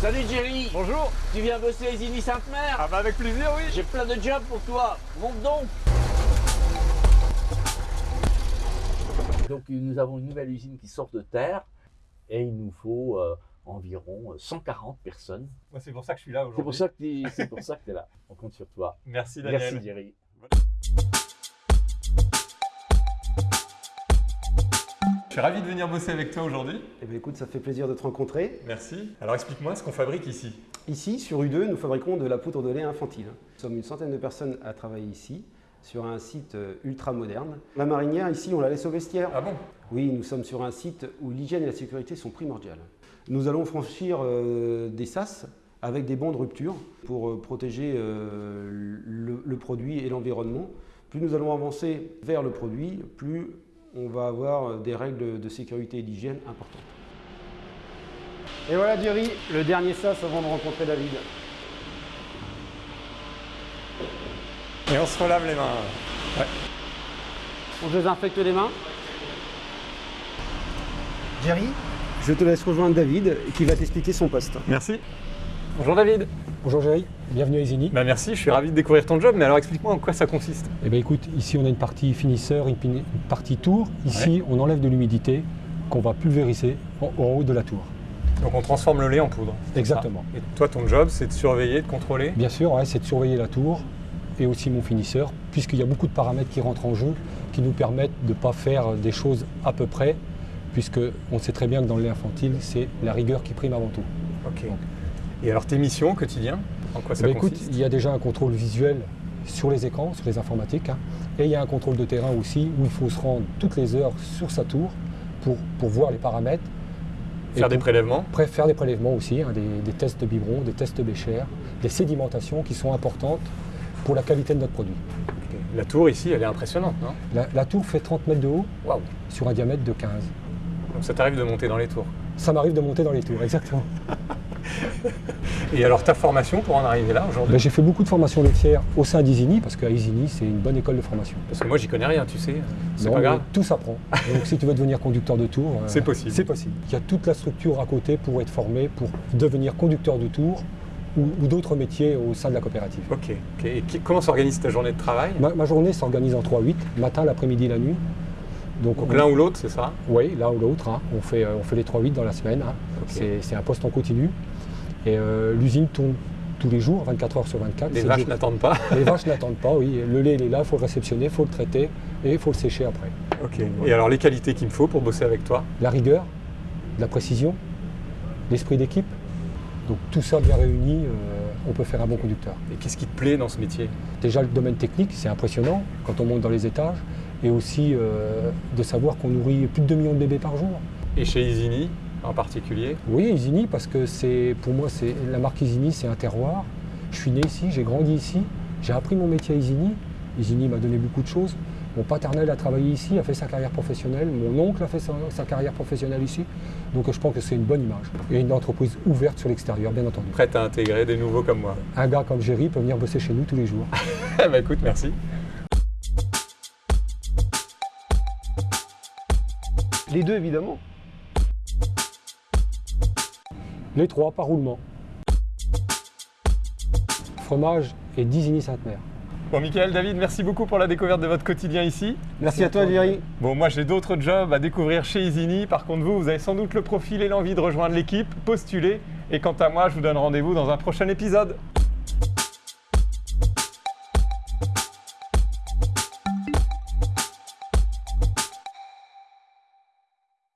Salut Jerry Bonjour Tu viens bosser à Isigny Sainte-Mère Ah bah avec plaisir, oui J'ai plein de jobs pour toi, monte donc Donc nous avons une nouvelle usine qui sort de terre et il nous faut euh, environ 140 personnes. Moi, C'est pour ça que je suis là aujourd'hui. c'est pour ça que tu es là. On compte sur toi. Merci Daniel. Merci Jerry. Je suis ravi de venir bosser avec toi aujourd'hui. Eh bien, écoute, ça fait plaisir de te rencontrer. Merci. Alors explique-moi ce qu'on fabrique ici. Ici, sur U2, nous fabriquons de la poudre de lait infantile. Nous sommes une centaine de personnes à travailler ici, sur un site euh, ultra moderne. La marinière, ici, on la laisse au vestiaire. Ah bon? Oui, nous sommes sur un site où l'hygiène et la sécurité sont primordiales. Nous allons franchir euh, des sas avec des bancs de rupture pour euh, protéger euh, le, le produit et l'environnement. Plus nous allons avancer vers le produit, plus on va avoir euh, des règles de sécurité et d'hygiène importantes. Et voilà Jerry, le dernier sas avant de rencontrer David. Et on se relave les mains. On désinfecte les mains. Jerry, je te laisse rejoindre David qui va t'expliquer son poste. Merci. Bonjour David. Bonjour Jerry, bienvenue à Isigny. Bah merci, je suis ravi de découvrir ton job, mais alors explique-moi en quoi ça consiste. Eh bien écoute, ici on a une partie finisseur, une, partie tour. Ici on enlève de l'humidité qu'on va pulvériser en, en haut de la tour. Donc on transforme le lait en poudre. Exactement. Et toi ton job c'est de surveiller, de contrôler? Bien sûr, ouais, c'est de surveiller la tour et aussi mon finisseur, puisqu'il y a beaucoup de paramètres qui rentrent en jeu, qui nous permettent de ne pas faire des choses à peu près, puisque on sait très bien que dans le lait infantile, c'est la rigueur qui prime avant tout. Ok. Et alors tes missions au quotidien En quoi Eh ça bien, écoute, consiste il y a déjà un contrôle visuel sur les écrans, sur les informatiques, hein, et il y a un contrôle de terrain aussi où il faut se rendre toutes les heures sur sa tour pour, pour voir les paramètres. Faire des prélèvements pré- faire des prélèvements aussi, hein, des, des tests de biberon, des tests Bécher, des sédimentations qui sont importantes pour la qualité de notre produit. La tour ici elle est impressionnante, non? La, la tour fait 30 mètres de haut sur un diamètre de 15. Donc ça t'arrive de monter dans les tours? Ça m'arrive de monter dans les tours, exactement. Et alors ta formation pour en arriver là aujourd'hui Ben, J'ai fait beaucoup de formations laitières au sein d'Isigny, parce qu'à Isigny, c'est une bonne école de formation. Parce que moi j'y connais rien, tu sais. C'est pas grave. Tout s'apprend. Donc si tu veux devenir conducteur de tour, euh, C'est possible. C'est possible. Il y a toute la structure à côté pour être formé, pour devenir conducteur de tour ou, ou d'autres métiers au sein de la coopérative. Ok. ok. Et qui- comment s'organise ta journée de travail? Ma, ma journée s'organise en 3-8, matin, l'après-midi, la nuit. Donc, Donc on- l'un ou l'autre, c'est ça Oui, l'un ou l'autre. hein. On, fait, euh, on fait les 3-8 dans la semaine. hein. C'est- un poste en continu. Et euh, l'usine tourne tous les jours, 24 heures sur 24. Les vaches n'attendent pas. Les vaches n'attendent pas, oui. Le lait, il est là, il faut le réceptionner, il faut le traiter et il faut le sécher après. Ok. Et alors les qualités qu'il me faut pour bosser avec toi La rigueur, la précision, l'esprit d'équipe. Donc tout ça bien réuni, euh, on peut faire un bon conducteur. Et qu'est-ce qui te plaît dans ce métier? Déjà le domaine technique, c'est impressionnant quand on monte dans les étages. Et aussi euh, de savoir qu'on nourrit plus de 2 millions de bébés par jour. Et chez Isigny en particulier Oui, Isigny, parce que c'est pour moi, c'est la marque Isigny, c'est un terroir. Je suis né ici, j'ai grandi ici, j'ai appris mon métier à Isigny. Isigny m'a donné beaucoup de choses. Mon paternel a travaillé ici, a fait sa carrière professionnelle. Mon oncle a fait sa, sa carrière professionnelle ici. Donc je pense que c'est une bonne image. Et une entreprise ouverte sur l'extérieur, bien entendu. Prête à intégrer des nouveaux comme moi Un gars comme Jerry peut venir bosser chez nous tous les jours. Ben écoute, merci. Les deux évidemment. Les trois par roulement. Fromage et d'Isigny Sainte-Mère. Bon, Michael, David, merci beaucoup pour la découverte de votre quotidien ici. Merci à toi Jerry. Bon, moi j'ai d'autres jobs à découvrir chez Isigny. Par contre, vous, vous avez sans doute le profil et l'envie de rejoindre l'équipe, postulez. Et quant à moi, je vous donne rendez-vous dans un prochain épisode.